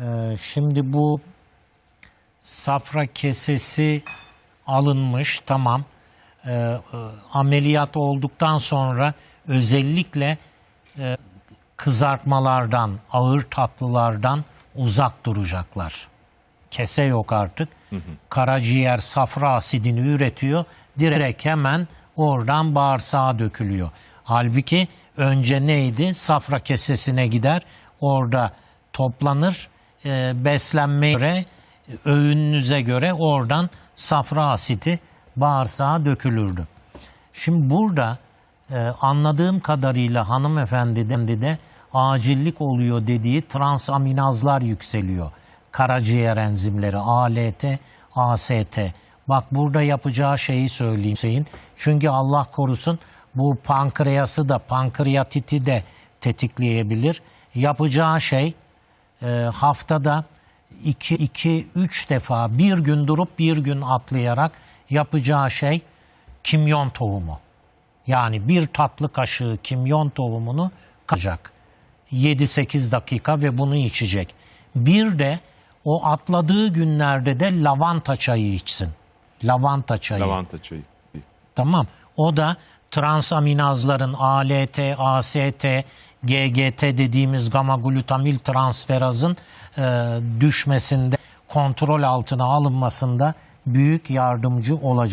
Ee, şimdi bu safra kesesi alınmış tamam. Ee, e, ameliyat olduktan sonra özellikle e, kızartmalardan, ağır tatlılardan uzak duracaklar. Kese yok artık. Karaciğer safra asidini üretiyor. Direkt hemen oradan bağırsağa dökülüyor. Halbuki önce neydi? Safra kesesine gider. Orada toplanır. E, beslenmeye göre, öğününüze göre oradan safra asidi bağırsağa dökülürdü. Şimdi burada e, anladığım kadarıyla hanımefendiden de, de acillik oluyor dediği transaminazlar yükseliyor. Karaciğer enzimleri ALT, AST. Bak burada yapacağı şeyi söyleyeyim Hüseyin. Çünkü Allah korusun bu pankreası da pankreatiti de tetikleyebilir. Yapacağı şey e, haftada 2-3 defa bir gün durup bir gün atlayarak yapacağı şey kimyon tohumu. Yani bir tatlı kaşığı kimyon tohumunu kaçacak. 7-8 dakika ve bunu içecek. Bir de o atladığı günlerde de lavanta çayı içsin. Lavanta çayı. Lavanta çayı. Tamam. O da transaminazların ALT, AST, GGT dediğimiz gamma glutamil transferazın e, düşmesinde, kontrol altına alınmasında büyük yardımcı olacak.